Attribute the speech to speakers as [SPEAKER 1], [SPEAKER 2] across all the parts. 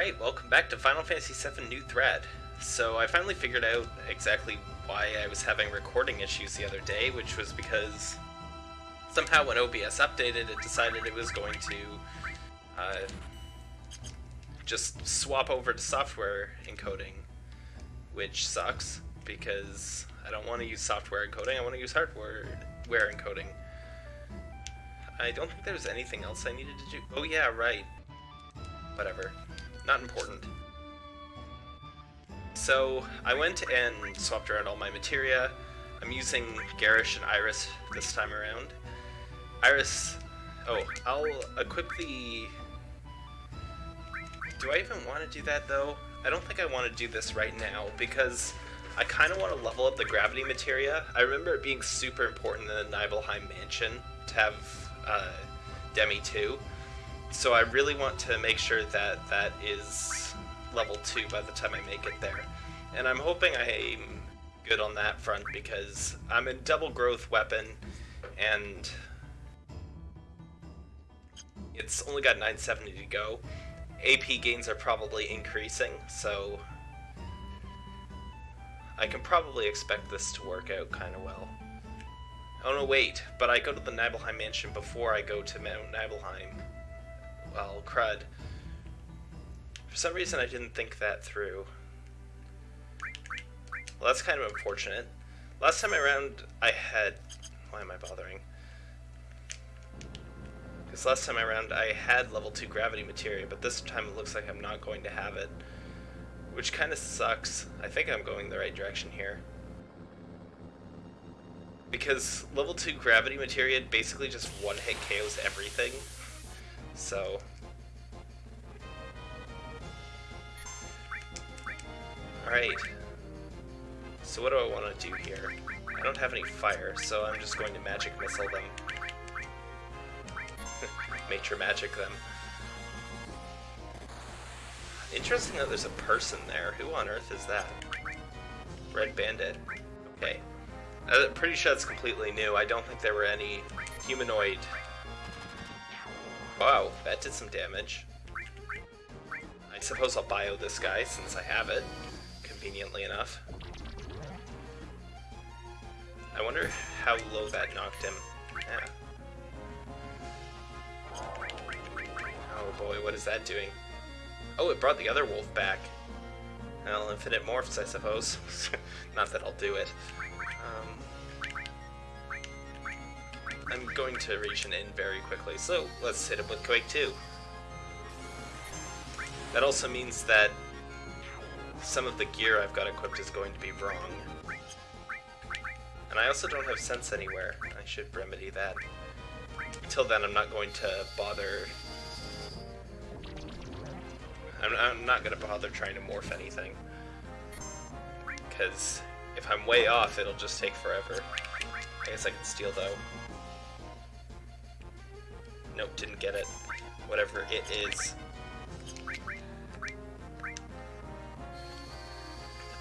[SPEAKER 1] Alright, welcome back to Final Fantasy VII New Threat. So I finally figured out exactly why I was having recording issues the other day, which was because somehow when OBS updated, it decided it was going to uh, just swap over to software encoding, which sucks because I don't want to use software encoding, I want to use hardware encoding. I don't think there's anything else I needed to do. Oh yeah, right. Whatever. Not important. So, I went and swapped around all my materia. I'm using Garish and Iris this time around. Iris... Oh, I'll equip the... Do I even want to do that, though? I don't think I want to do this right now, because I kind of want to level up the gravity materia. I remember it being super important in the Nibelheim Mansion to have uh, Demi 2. So I really want to make sure that that is level 2 by the time I make it there. And I'm hoping I'm good on that front because I'm a double growth weapon and it's only got 970 to go. AP gains are probably increasing, so I can probably expect this to work out kind of well. Oh no, wait, but I go to the Nibelheim Mansion before I go to Mount Nibelheim. Well, crud. For some reason I didn't think that through. Well, that's kind of unfortunate. Last time around I had... Why am I bothering? Because last time around I had level 2 gravity materia, but this time it looks like I'm not going to have it. Which kind of sucks. I think I'm going the right direction here. Because level 2 gravity materia basically just one-hit KOs everything. So... Alright. So what do I want to do here? I don't have any fire, so I'm just going to magic missile them. Nature magic them. Interesting that there's a person there. Who on earth is that? Red Bandit. Okay. I'm pretty sure it's completely new. I don't think there were any humanoid... Wow, that did some damage. I suppose I'll bio this guy since I have it, conveniently enough. I wonder how low that knocked him. Yeah. Oh boy, what is that doing? Oh, it brought the other wolf back. Well, infinite morphs, I suppose. Not that I'll do it. Um, I'm going to reach an end very quickly, so let's hit it with Quake 2. That also means that some of the gear I've got equipped is going to be wrong. And I also don't have sense anywhere. I should remedy that. Until then, I'm not going to bother... I'm, I'm not going to bother trying to morph anything. Because if I'm way off, it'll just take forever. I guess I can steal, though. Nope, didn't get it. Whatever it is.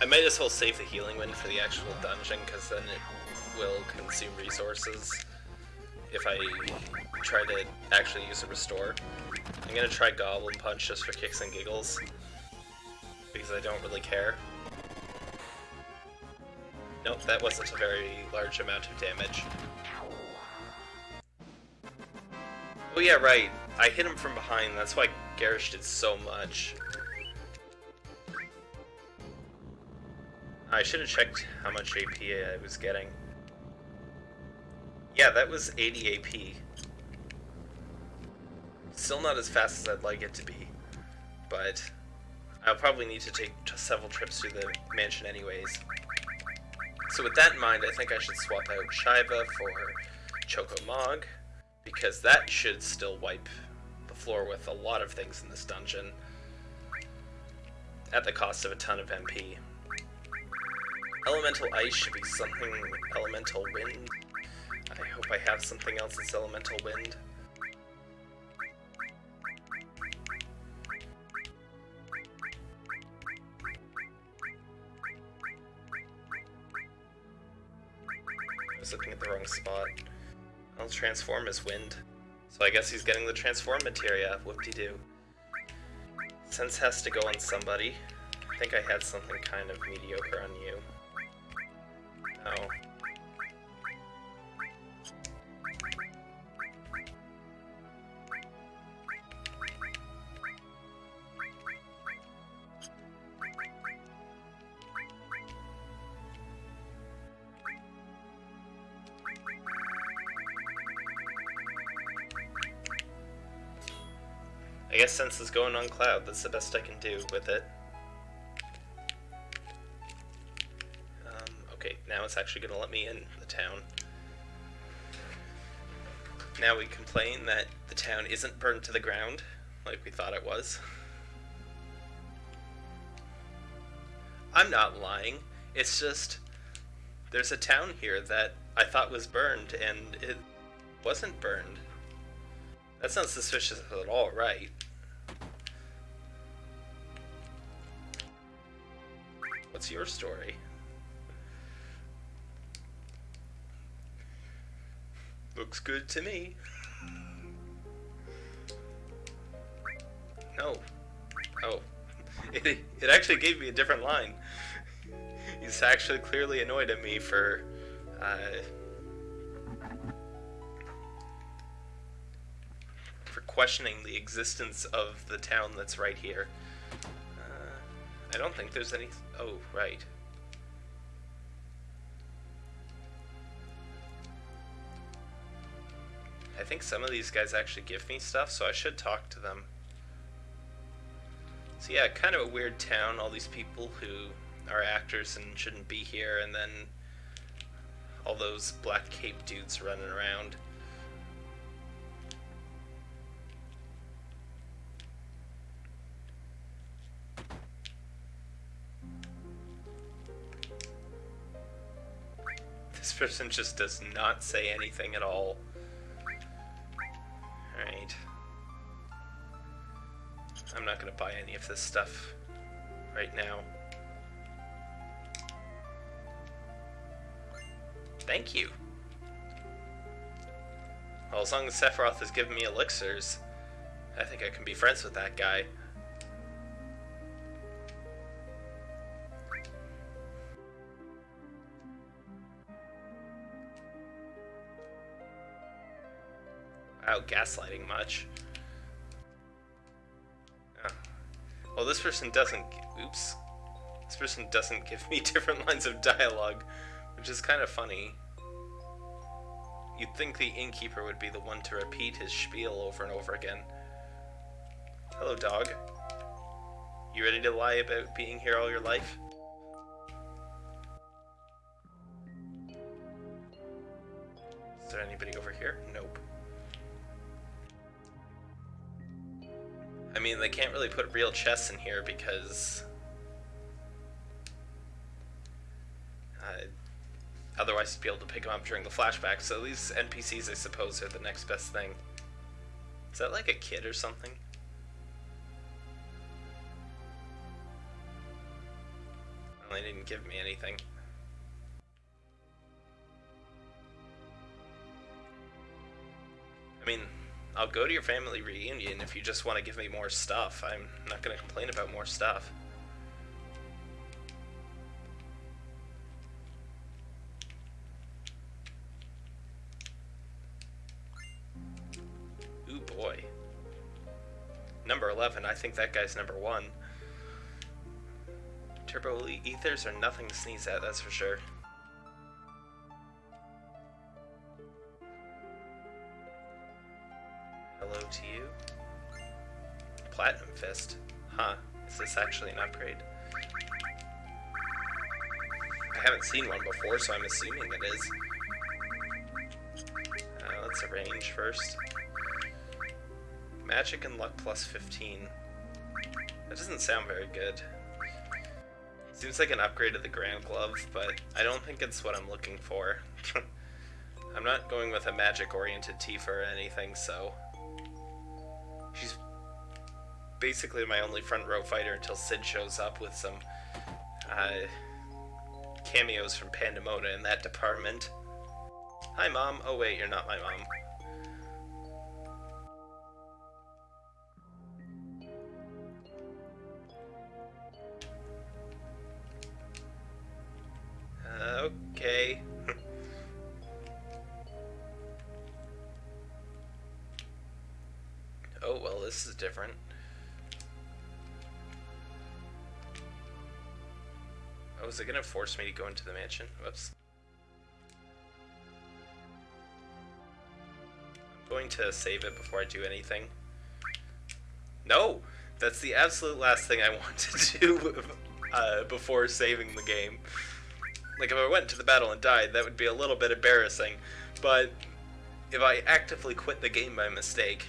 [SPEAKER 1] I might as well save the healing wind for the actual dungeon, because then it will consume resources if I try to actually use a restore. I'm gonna try Goblin Punch just for kicks and giggles, because I don't really care. Nope, that wasn't a very large amount of damage. Oh yeah, right. I hit him from behind, that's why Garrosh did so much. I should have checked how much AP I was getting. Yeah, that was 80 AP. Still not as fast as I'd like it to be, but I'll probably need to take several trips to the mansion anyways. So with that in mind, I think I should swap out Shiva for Choco Mog, because that should still wipe the floor with a lot of things in this dungeon, at the cost of a ton of MP. Elemental Ice should be something Elemental Wind. I hope I have something else that's Elemental Wind. I was looking at the wrong spot. I'll transform as wind. So I guess he's getting the transform materia, whoop-de-doo. Sense has to go on somebody. I think I had something kind of mediocre on you. Oh. I guess since it's going on cloud, that's the best I can do with it. Um, okay, now it's actually going to let me in the town. Now we complain that the town isn't burned to the ground, like we thought it was. I'm not lying. It's just there's a town here that I thought was burned and it wasn't burned. That's not suspicious at all, right? What's your story? Looks good to me. No. Oh. It, it actually gave me a different line. He's actually clearly annoyed at me for, uh, for questioning the existence of the town that's right here. I don't think there's any. Oh, right. I think some of these guys actually give me stuff, so I should talk to them. So yeah, kind of a weird town, all these people who are actors and shouldn't be here, and then all those black cape dudes running around. Person just does not say anything at all. Alright. I'm not gonna buy any of this stuff right now. Thank you. Well, as long as Sephiroth has given me elixirs, I think I can be friends with that guy. Gaslighting much. Oh. Well, this person doesn't. Oops. This person doesn't give me different lines of dialogue, which is kind of funny. You'd think the innkeeper would be the one to repeat his spiel over and over again. Hello, dog. You ready to lie about being here all your life? Can't really put real chests in here because... Uh, otherwise you'd be able to pick them up during the flashback, so these NPCs, I suppose, are the next best thing. Is that like a kid or something? Well, they didn't give me anything. I'll go to your family reunion if you just want to give me more stuff. I'm not going to complain about more stuff. Ooh boy. Number 11, I think that guy's number 1. Turbo ethers are nothing to sneeze at, that's for sure. Actually an upgrade? I haven't seen one before, so I'm assuming it is. Uh, let's arrange first. Magic and luck plus 15. That doesn't sound very good. Seems like an upgrade to the Grand Glove, but I don't think it's what I'm looking for. I'm not going with a magic-oriented Tifa or anything, so basically my only front row fighter until Sid shows up with some uh, cameos from Pandemona in that department. Hi, Mom. Oh, wait, you're not my mom. Uh, okay. oh, well, this is different. It gonna force me to go into the mansion? Whoops. I'm going to save it before I do anything. No! That's the absolute last thing I want to do uh, before saving the game. Like, if I went to the battle and died, that would be a little bit embarrassing. But if I actively quit the game by mistake,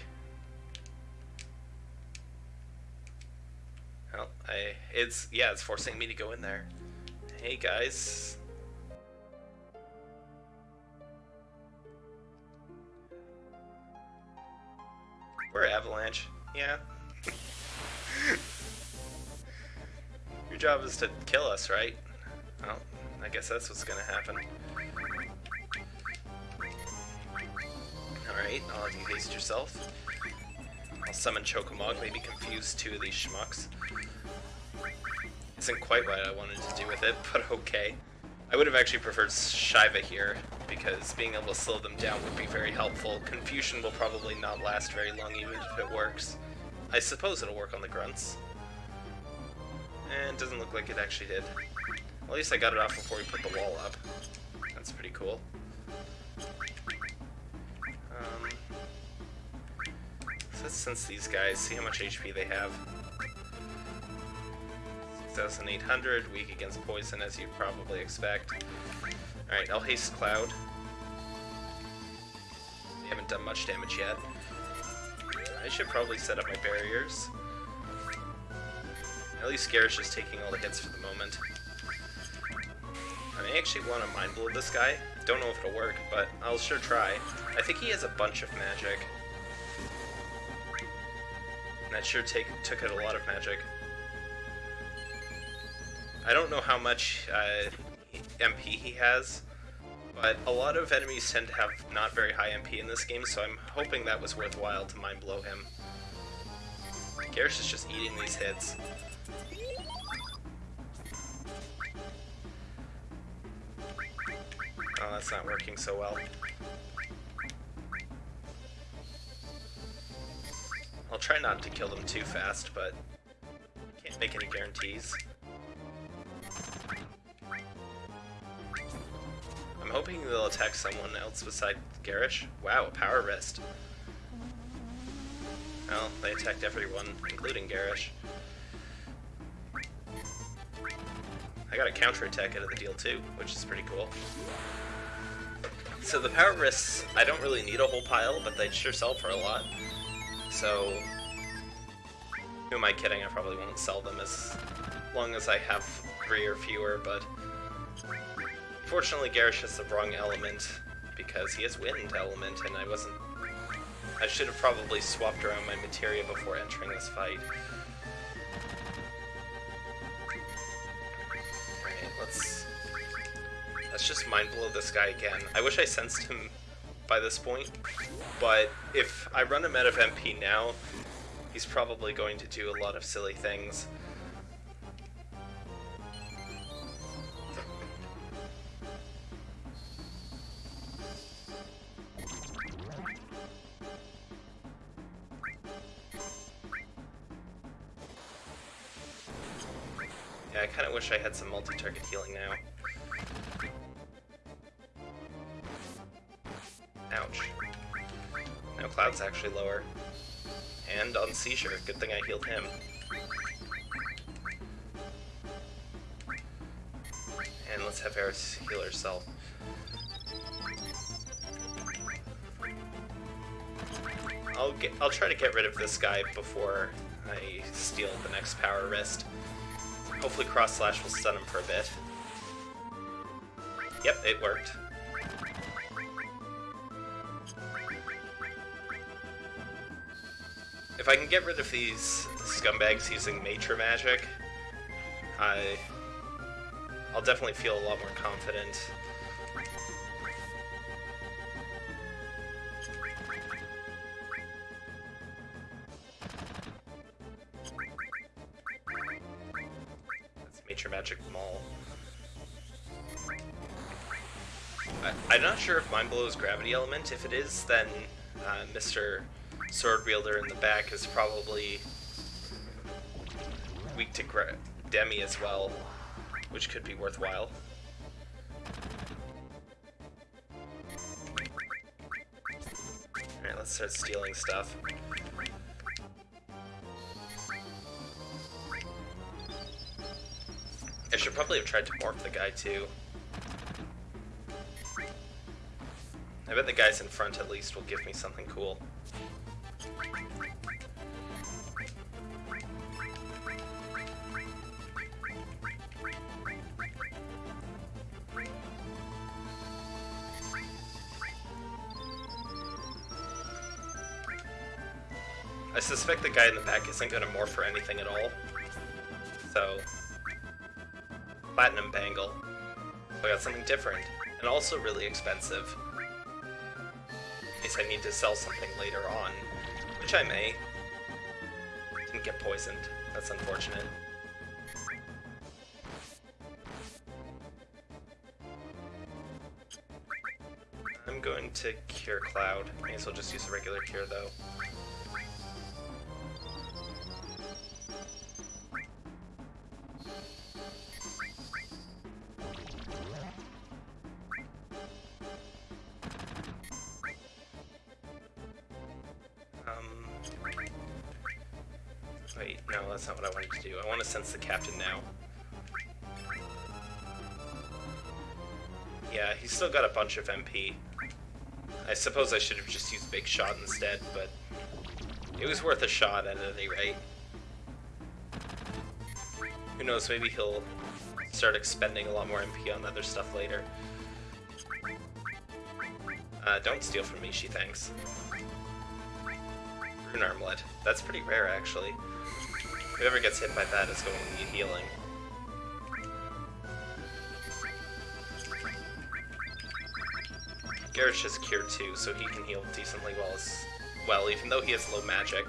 [SPEAKER 1] well, I it's yeah, it's forcing me to go in there. Hey guys. We're Avalanche. Yeah. Your job is to kill us, right? Well, I guess that's what's gonna happen. Alright, I'll have you haste yourself. I'll summon Chocomog, maybe confuse two of these schmucks. Isn't quite what I wanted to do with it, but okay. I would have actually preferred Shiva here, because being able to slow them down would be very helpful. Confusion will probably not last very long even if it works. I suppose it'll work on the grunts. And it doesn't look like it actually did. At least I got it off before we put the wall up. That's pretty cool. Um, so since these guys, see how much HP they have. 6,800, weak against poison as you'd probably expect. Alright, I'll haste Cloud. We haven't done much damage yet. I should probably set up my barriers. At least Garish is taking all the hits for the moment. I may actually want to Mind Blow this guy. Don't know if it'll work, but I'll sure try. I think he has a bunch of magic. That sure take, took out a lot of magic. I don't know how much uh, MP he has, but a lot of enemies tend to have not very high MP in this game, so I'm hoping that was worthwhile to Mind Blow him. Garish is just eating these hits. Oh, that's not working so well. I'll try not to kill them too fast, but I can't make any guarantees. I'm hoping they'll attack someone else beside Garish. Wow, a power wrist. Well, they attacked everyone, including Garish. I got a counterattack out of the deal too, which is pretty cool. So the power wrists, I don't really need a whole pile, but they sure sell for a lot. So, who am I kidding? I probably won't sell them as long as I have three or fewer, but unfortunately Garish has the wrong element because he has wind element and I wasn't... I should have probably swapped around my materia before entering this fight. Alright, let's Let's just mind blow this guy again. I wish I sensed him by this point, but if I run him out of MP now, he's probably going to do a lot of silly things. I wish I had some multi-target healing now. Ouch. now. Cloud's actually lower. And on Seizure, good thing I healed him. And let's have Aeris heal herself. I'll get I'll try to get rid of this guy before I steal the next power wrist. Hopefully cross slash will stun him for a bit. Yep, it worked. If I can get rid of these scumbags using Matra Magic, I... I'll definitely feel a lot more confident. Gravity Element. If it is, then uh, Mr sword wielder in the back is probably weak to Demi as well, which could be worthwhile. Alright, let's start stealing stuff. I should probably have tried to morph the guy too. I bet the guys in front at least will give me something cool. I suspect the guy in the back isn't going to morph for anything at all. So, platinum bangle. So I got something different, and also really expensive. I need to sell something later on, which I may. Didn't get poisoned. That's unfortunate. I'm going to cure Cloud. May as well just use a regular cure though. Bunch of MP. I suppose I should have just used Big Shot instead, but it was worth a shot at any rate. Who knows, maybe he'll start expending a lot more MP on other stuff later. Uh, don't steal from me, she thanks. Rune Armlet. That's pretty rare, actually. Whoever gets hit by that is going to need healing. Garish is Cure too, so he can heal decently well, as, well even though he has low magic.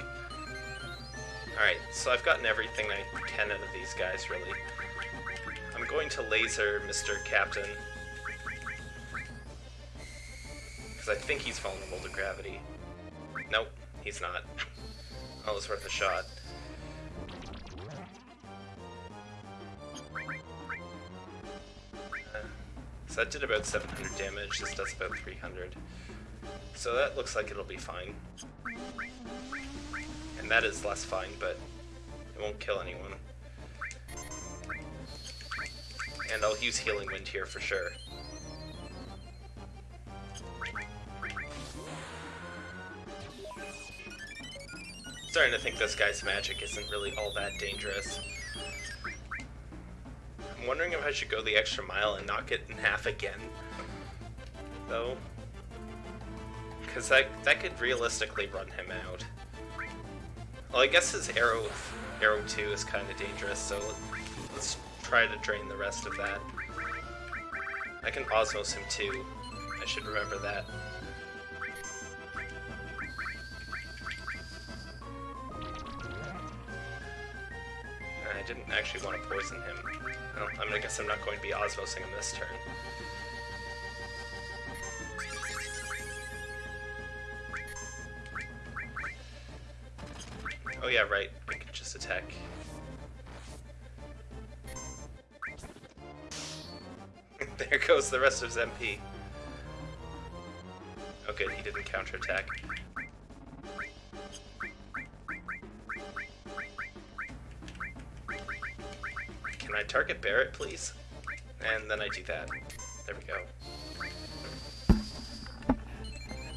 [SPEAKER 1] Alright, so I've gotten everything I can out of these guys, really. I'm going to laser Mr. Captain. Because I think he's vulnerable to gravity. Nope, he's not. Oh, it's worth a shot. That did about 700 damage, this does about 300. So that looks like it'll be fine. And that is less fine, but it won't kill anyone. And I'll use Healing Wind here for sure. Starting to think this guy's magic isn't really all that dangerous. I'm wondering if I should go the extra mile and knock it in half again. Though. Because that, that could realistically run him out. Well, I guess his arrow, arrow 2 is kind of dangerous, so let's try to drain the rest of that. I can Osmose him too. I should remember that. I didn't actually want to poison him. Well, I mean, I guess I'm not going to be Osmosing him this turn. Oh yeah, right. I can just attack. there goes the rest of his MP. Oh good, he didn't counterattack. Target Barret, please? And then I do that. There we go.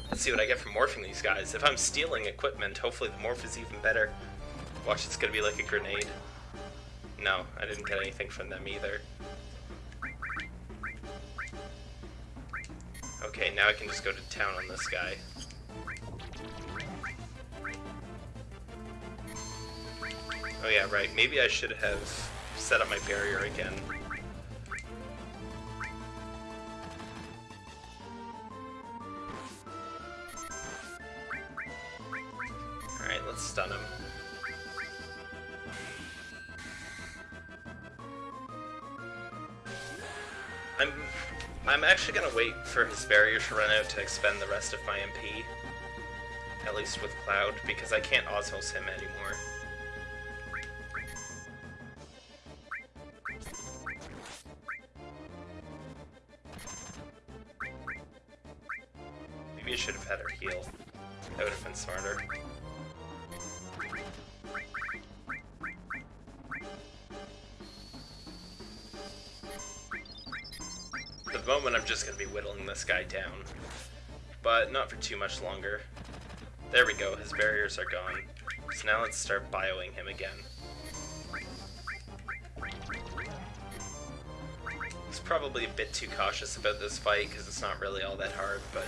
[SPEAKER 1] Let's see what I get from morphing these guys. If I'm stealing equipment, hopefully the morph is even better. Watch, it's gonna be like a grenade. No, I didn't get anything from them either. Okay, now I can just go to town on this guy. Oh yeah, right. Maybe I should have set up my barrier again. Alright, let's stun him. I'm I'm actually gonna wait for his barrier to run out to expend the rest of my MP. At least with Cloud, because I can't Osmose him anymore. Too much longer. There we go, his barriers are gone. So now let's start bioing him again. He's probably a bit too cautious about this fight because it's not really all that hard, but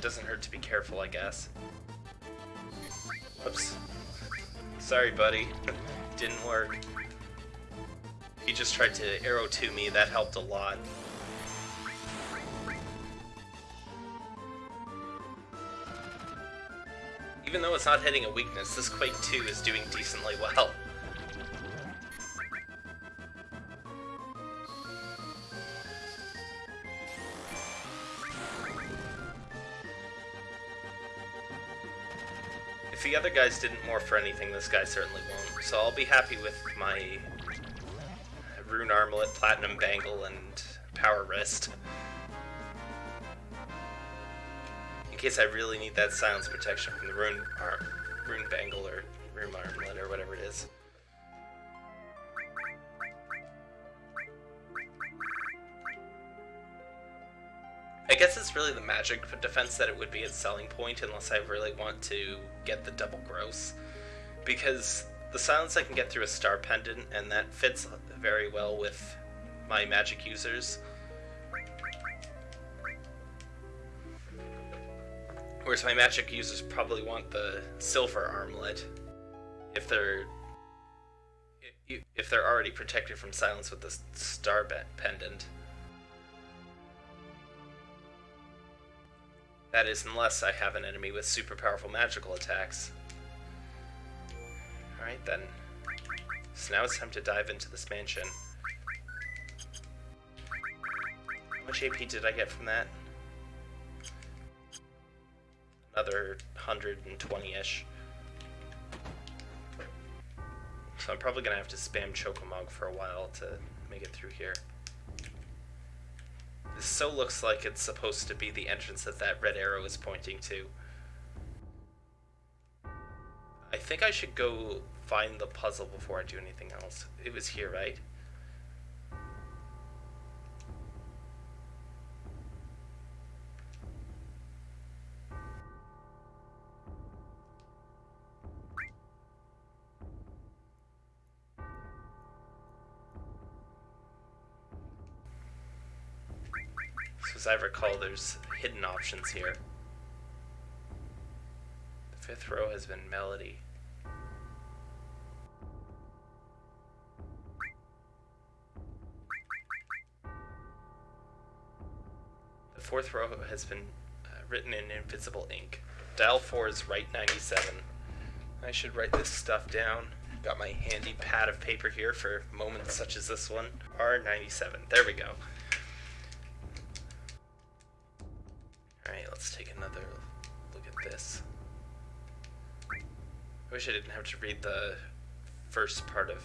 [SPEAKER 1] doesn't hurt to be careful, I guess. Whoops. Sorry, buddy. Didn't work. He just tried to arrow to me, that helped a lot. Even though it's not hitting a weakness, this Quake 2 is doing decently well. If the other guys didn't morph for anything, this guy certainly won't. So I'll be happy with my Rune Armlet, Platinum Bangle, and Power Wrist. In case I really need that silence protection from the Rune, Ar Rune Bangle or Rune Armlet or whatever it is. I guess it's really the magic defense that it would be its selling point unless I really want to get the double growth. Because the silence I can get through a star pendant, and that fits very well with my magic users. Whereas my magic users probably want the silver armlet if they're if they're already protected from silence with the star pendant. That is, unless I have an enemy with super powerful magical attacks. Alright then. So now it's time to dive into this mansion. How much AP did I get from that? Another 120-ish. So I'm probably gonna have to spam Chocomog for a while to make it through here. This so looks like it's supposed to be the entrance that that red arrow is pointing to. I think I should go find the puzzle before I do anything else. It was here, right? There's hidden options here. The fifth row has been melody. The fourth row has been uh, written in invisible ink. Dial 4 is right 97. I should write this stuff down. Got my handy pad of paper here for moments such as this one. R97. There we go. I wish I didn't have to read the first part of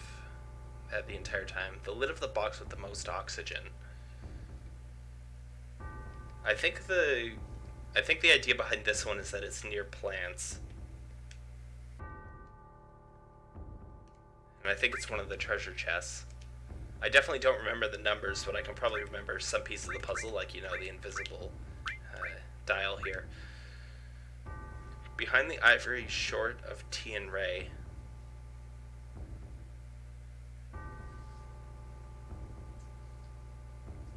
[SPEAKER 1] that the entire time. The lid of the box with the most oxygen. I think the I think the idea behind this one is that it's near plants. And I think it's one of the treasure chests. I definitely don't remember the numbers, but I can probably remember some piece of the puzzle, like, you know, the invisible uh, dial here. Behind the ivory short of T and Ray.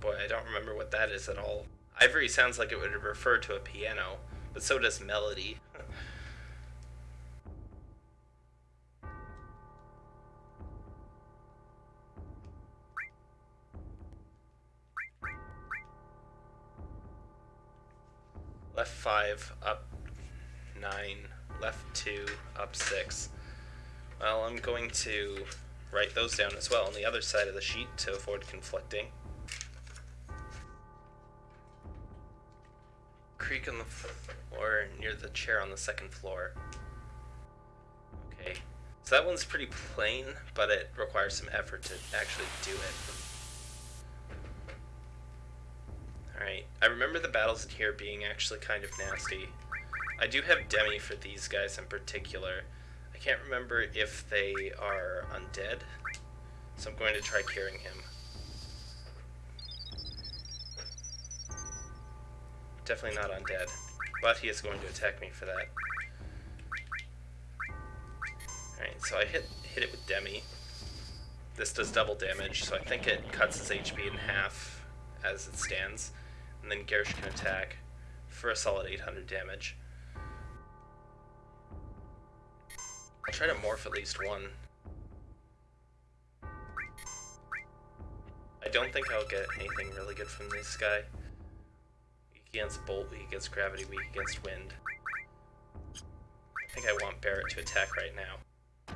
[SPEAKER 1] Boy, I don't remember what that is at all. Ivory sounds like it would refer to a piano, but so does melody. left 5, up 9, left 2, up 6. Well, I'm going to write those down as well on the other side of the sheet to avoid conflicting. creak on the floor near the chair on the second floor. Okay. So that one's pretty plain, but it requires some effort to actually do it. Alright, I remember the battles in here being actually kind of nasty. I do have Demi for these guys in particular. I can't remember if they are undead, so I'm going to try curing him. Definitely not undead, but he is going to attack me for that. Alright, so I hit, hit it with Demi. This does double damage, so I think it cuts his HP in half as it stands. And then Garrosh can attack for a solid 800 damage. I'll try to morph at least one. I don't think I'll get anything really good from this guy. Weak against Bolt, weak against Gravity, weak against Wind. I think I want Barret to attack right now.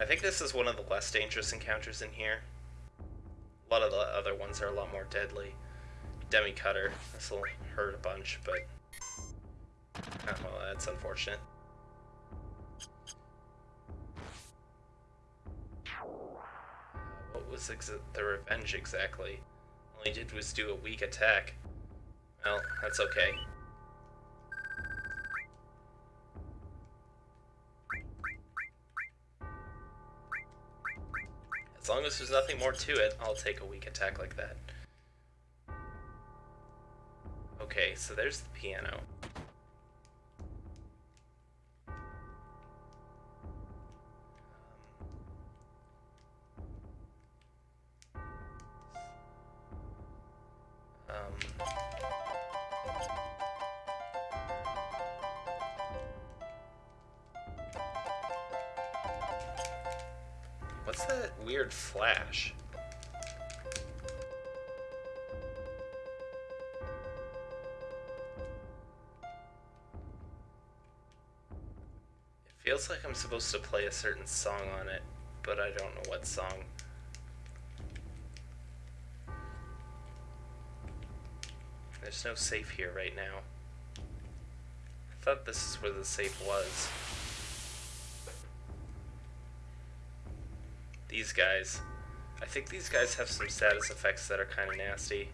[SPEAKER 1] I think this is one of the less dangerous encounters in here. A lot of the other ones are a lot more deadly. Demi Cutter, this will hurt a bunch, but... Oh, well, that's unfortunate. Was the revenge exactly? All he did was do a weak attack. Well, that's okay. As long as there's nothing more to it, I'll take a weak attack like that. Okay, so there's the piano. Like I'm supposed to play a certain song on it, but I don't know what song. There's no safe here right now. I thought this is where the safe was. These guys. I think these guys have some status effects that are kind of nasty.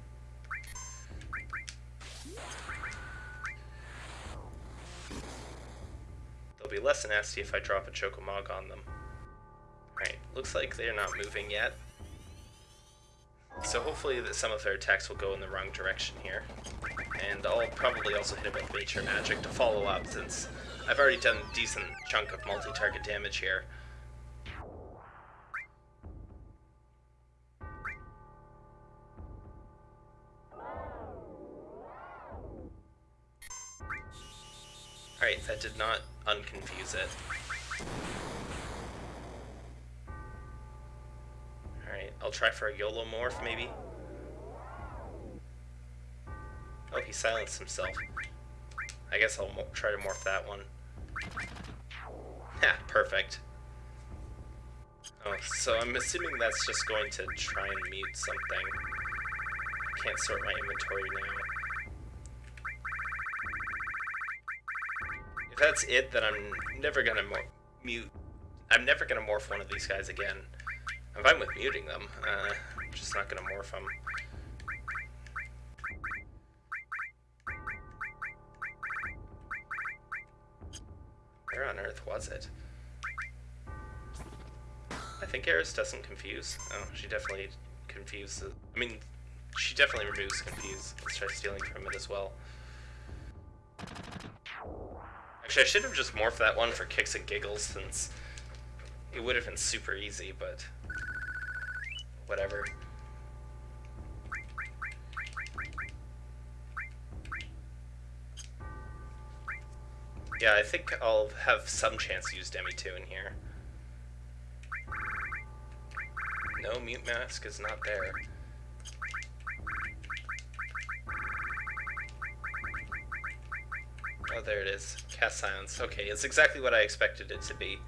[SPEAKER 1] Less nasty if I drop a Chocomog on them. Right, looks like they're not moving yet. So hopefully that some of their attacks will go in the wrong direction here. And I'll probably also hit it with Nature Magic to follow up, since I've already done a decent chunk of multi-target damage here. Alright, that did not unconfuse it. Alright, I'll try for a YOLO morph, maybe? Oh, he silenced himself. I guess I'll try to morph that one. Ha, perfect. Oh, so I'm assuming that's just going to try and mute something. Can't sort my inventory now. That's it, then I'm never gonna mute. I'm never gonna morph one of these guys again. I'm fine with muting them. Uh, I'm just not gonna morph them. Where on earth was it? I think Aeris doesn't confuse. Oh, she definitely confuses. I mean, she definitely removes confuse. Let's try stealing from it as well. Actually, I should have just morphed that one for kicks and giggles, since it would have been super easy, but whatever. Yeah, I think I'll have some chance to use Demi 2 in here. No, Mute Mask is not there. Oh, there it is. Cast Silence. Okay, it's exactly what I expected it to be.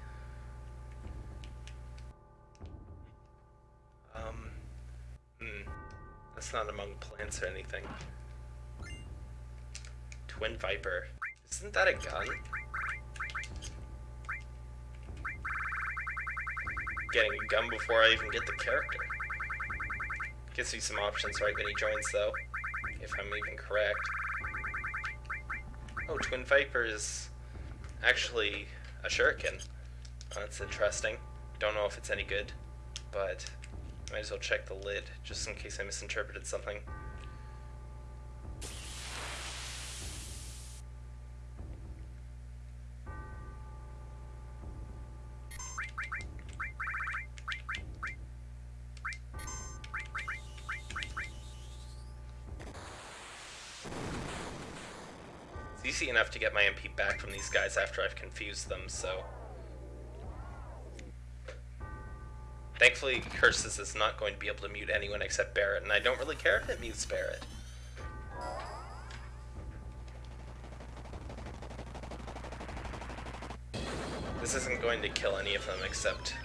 [SPEAKER 1] Um, hmm. That's not among plants or anything. Twin Viper. Isn't that a gun? Getting a gun before I even get the character. Gives you some options right when he joins though, if I'm even correct. Oh, Twin Viper is actually a shuriken. That's interesting. Don't know if it's any good, but might as well check the lid just in case I misinterpreted something. Guys after I've confused them, so... Thankfully, Curses is not going to be able to mute anyone except Barret, and I don't really care if it mutes Barret. This isn't going to kill any of them except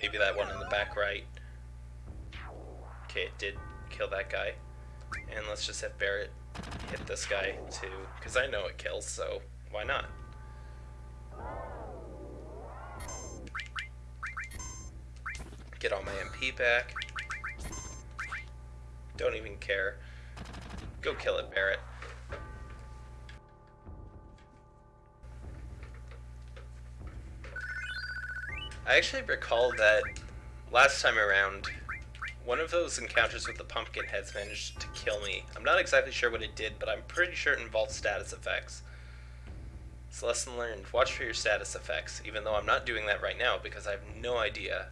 [SPEAKER 1] maybe that one in the back right. Okay, it did kill that guy. And let's just have Barret hit this guy too, because I know it kills, so why not? Get all my MP back. Don't even care. Go kill it, Barret. I actually recall that last time around, one of those encounters with the pumpkin heads managed to kill me. I'm not exactly sure what it did, but I'm pretty sure it involved status effects. So lesson learned, watch for your status effects, even though I'm not doing that right now because I have no idea.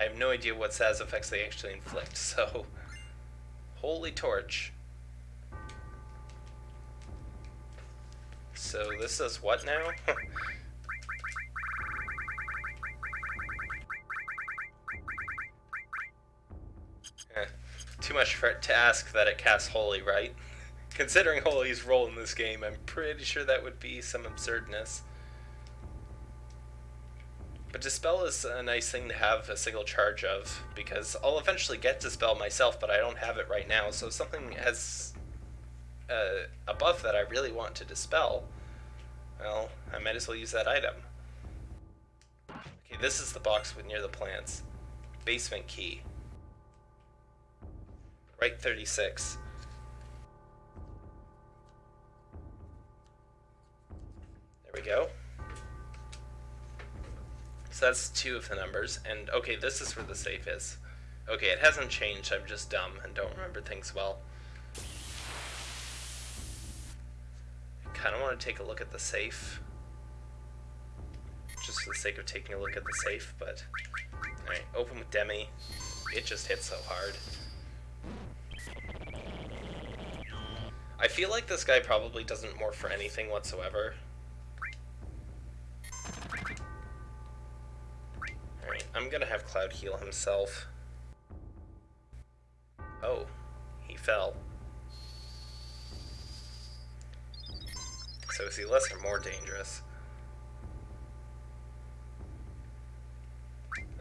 [SPEAKER 1] I have no idea what status effects they actually inflict, so... Holy torch. So this is what now? Eh, too much for it to ask that it casts Holy, right? Considering Holy's role in this game, I'm pretty sure that would be some absurdness. But Dispel is a nice thing to have a single charge of, because I'll eventually get Dispel myself, but I don't have it right now, so if something has uh, a buff that I really want to Dispel, well, I might as well use that item. Okay, this is the box with near the plants. Basement key. Right 36. There we go. So that's two of the numbers. And okay, this is where the safe is. Okay, it hasn't changed. I'm just dumb and don't remember things well. I kind of want to take a look at the safe. Just for the sake of taking a look at the safe, but... Alright, open with Demi. It just hit so hard. I feel like this guy probably doesn't morph for anything whatsoever. Alright, I'm gonna have Cloud heal himself. Oh, he fell. So is he less or more dangerous?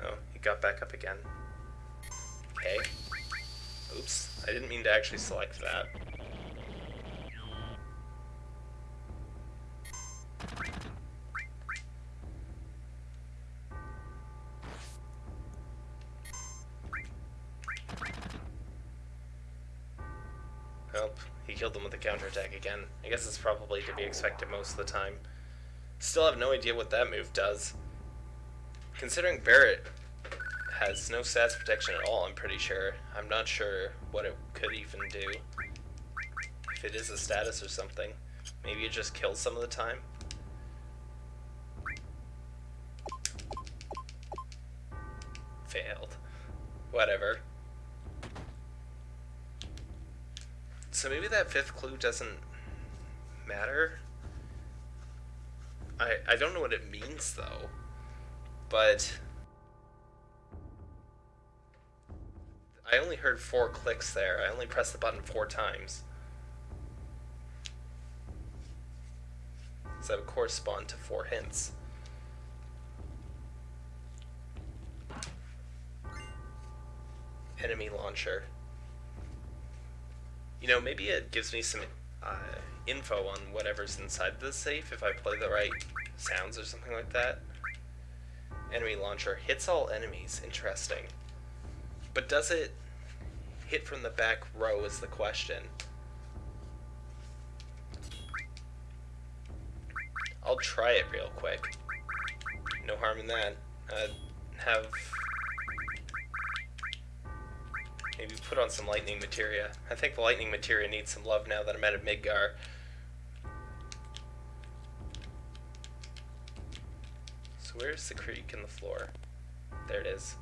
[SPEAKER 1] Oh, he got back up again. Okay. Oops, I didn't mean to actually select that. Killed them with a counterattack again. I guess it's probably to be expected most of the time. Still have no idea what that move does. Considering Barret has no stats protection at all, I'm pretty sure. I'm not sure what it could even do. If it is a status or something. Maybe it just kills some of the time. Failed. Whatever. So maybe that fifth clue doesn't matter. I I don't know what it means though. But I only heard four clicks there. I only pressed the button four times. So that would correspond to four hints. Enemy launcher. You know, maybe it gives me some uh, info on whatever's inside the safe if I play the right sounds or something like that. Enemy launcher hits all enemies. Interesting. But does it hit from the back row is the question. I'll try it real quick. No harm in that. Uh, have maybe put on some lightning materia. I think the lightning materia needs some love now that I'm out of Midgar. So where's the creak in the floor? There it is.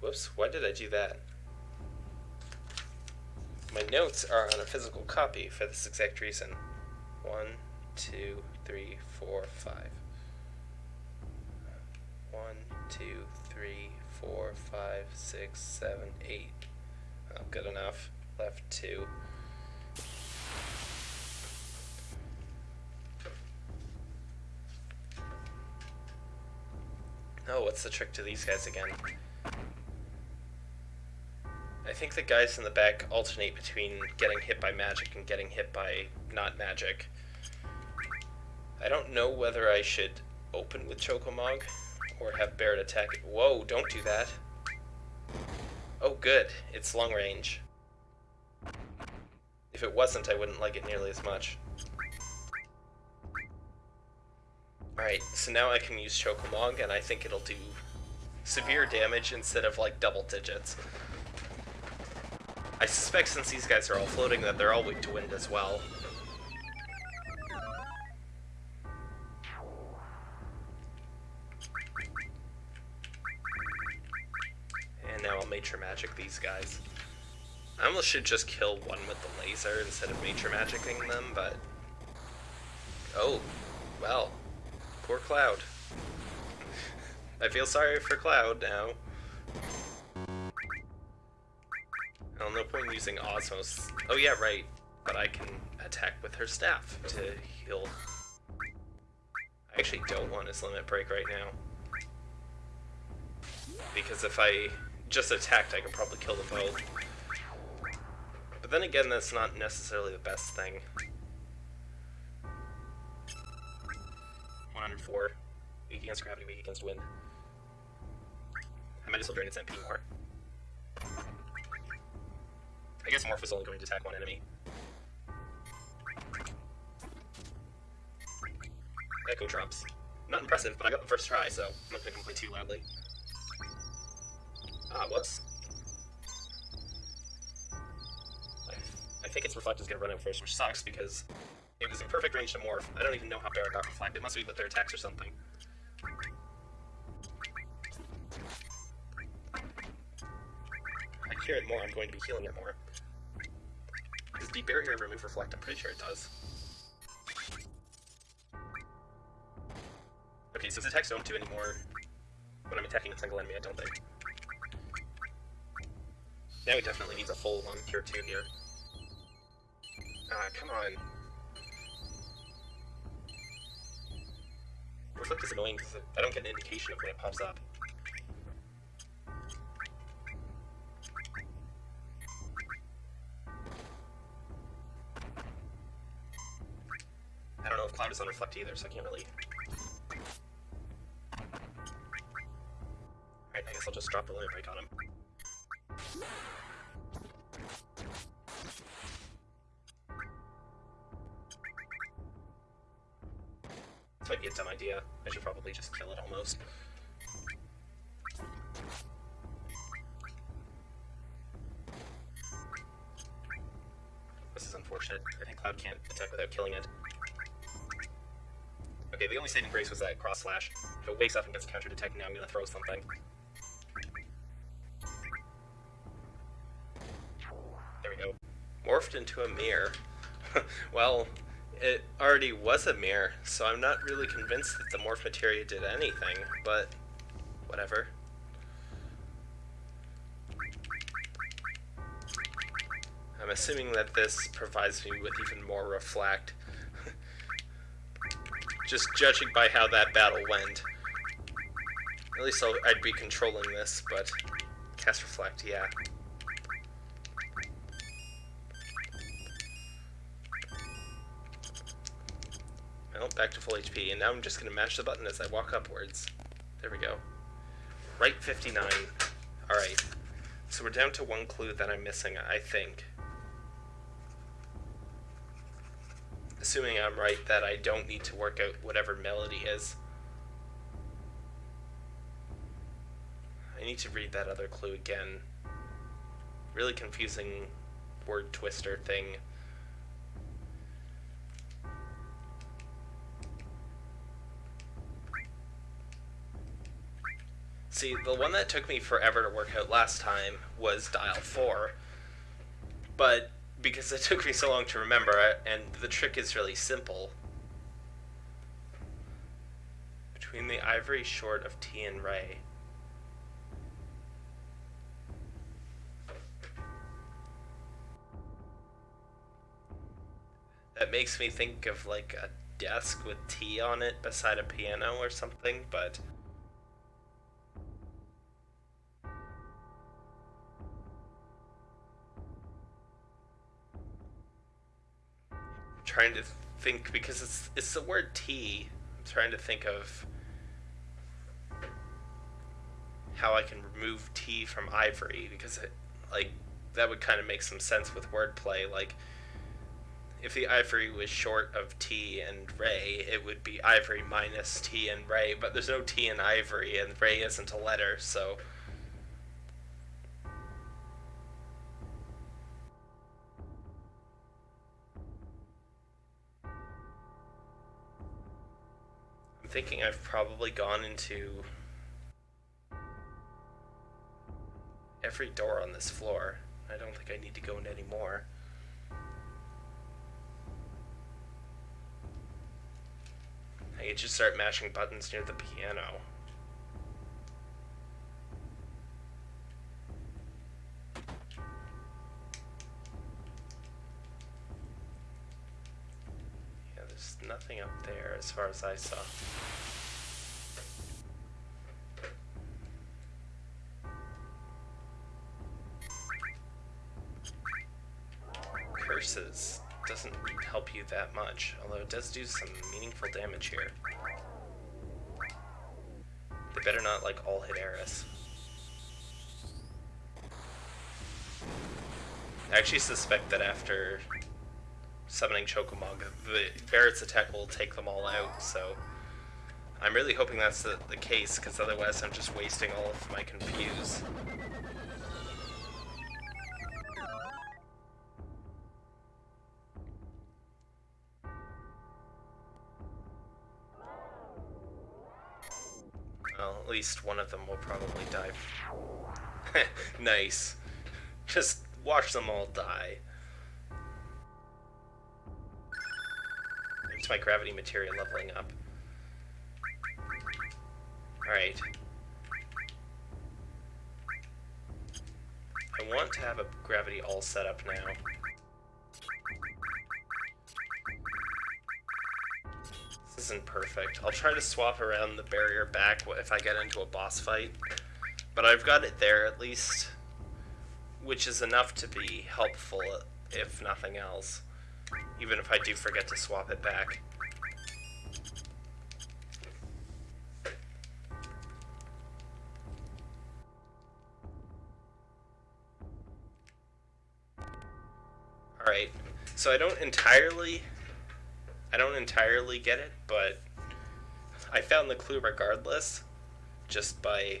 [SPEAKER 1] Whoops, why did I do that? My notes are on a physical copy for this exact reason. One, two, three, four, five. One, two, three, four, five, six, seven, eight. Oh, good enough. Left two. Oh, what's the trick to these guys again? I think the guys in the back alternate between getting hit by magic and getting hit by not magic. I don't know whether I should open with Chocomog or have Barret attack. Whoa, don't do that. Oh, good. It's long range. If it wasn't, I wouldn't like it nearly as much. Alright, so now I can use Chocomog, and I think it'll do severe damage instead of, like, double digits. I suspect since these guys are all floating that they're all weak to wind as well. Guys. I almost should just kill one with the laser instead of Matra Magicking them, but... Oh, well. Poor Cloud. I feel sorry for Cloud now. Well, no point in using Osmose. Oh yeah, right. But I can attack with her staff to heal. I actually don't want his limit break right now. Because if I just attacked, I could probably kill them both. But then again, that's not necessarily the best thing. 104. Weak against gravity, weak against wind. I might as well drain its MP more. I guess Morph is only going to attack one enemy. Echo drops. Not impressive, but I got the first try, so I'm not going to complain too loudly. Ah, whoops. I, I think its Reflect is going to run out first, which sucks because it was in perfect range to Morph. I don't even know how Barret got Reflect. It must be with their attacks or something. I cure it more, I'm going to be healing it more. Does DeBarrier remove Reflect? I'm pretty sure it does. Okay, so the attacks don't do anymore when I'm attacking a single enemy, I don't think. Now he definitely needs a full one cure 2 here. Ah, come on. Reflect is annoying because I don't get an indication of when it pops up. I don't know if Cloud is on Reflect either, so I can't really... Alright, I guess I'll just drop the limit break on him. This is unfortunate. I think Cloud can't attack without killing it. Okay, the only saving grace was that cross slash. If it wakes up and gets counter detected, now I'm gonna throw something. There we go. Morphed into a mirror. well, it already was a mirror, so I'm not really convinced that the morph materia did anything, but whatever. I'm assuming that this provides me with even more reflect. Just judging by how that battle went. At least i would be controlling this, but Cast Reflect, yeah. Well, back to full HP, and now I'm just going to mash the button as I walk upwards. There we go. Right 59. Alright. So we're down to one clue that I'm missing, I think. Assuming I'm right that I don't need to work out whatever melody is. I need to read that other clue again. Really confusing word twister thing. See, the one that took me forever to work out last time was dial 4. But because it took me so long to remember, and the trick is really simple. Between the ivory short of T and Ray. That makes me think of like a desk with T on it beside a piano or something, but trying to think because it's it's the word tea. I'm trying to think of how I can remove tea from ivory because it like that would kind of make some sense with wordplay. Like if the ivory was short of T and Ray, it would be ivory minus T and Ray, but there's no T in ivory and Ray isn't a letter, so thinking I've probably gone into every door on this floor. I don't think I need to go in anymore. I could just start mashing buttons near the piano. Nothing up there as far as I saw. curses doesn't help you that much, although it does do some meaningful damage here. They better not, like, all hit Aeris. I actually suspect that after summoning Chocomog, the Barret's attack will take them all out, so... I'm really hoping that's the, the case, because otherwise I'm just wasting all of my Confuse. at least one of them will probably die. nice. Just watch them all die. My gravity material leveling up. Alright. I want to have a gravity all set up now. This isn't perfect. I'll try to swap around the barrier back if I get into a boss fight. But I've got it there at least, which is enough to be helpful if nothing else. Even if I do forget to swap it back. Alright, so I don't entirely I don't entirely get it, but I found the clue regardless, just by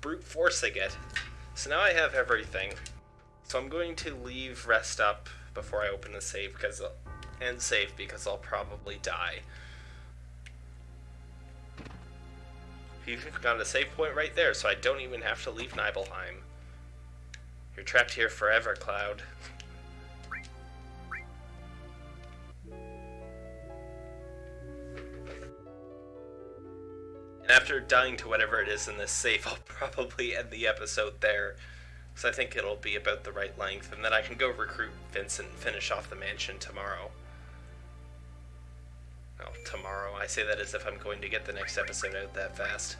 [SPEAKER 1] brute forcing it. So now I have everything. So I'm going to leave rest up before I open the save because and save because I'll probably die. You've got a save point right there, so I don't even have to leave Nibelheim. You're trapped here forever, Cloud. And after dying to whatever it is in this safe, I'll probably end the episode there. So I think it'll be about the right length, and then I can go recruit Vincent and finish off the mansion tomorrow. Well, tomorrow. I say that as if I'm going to get the next episode out that fast.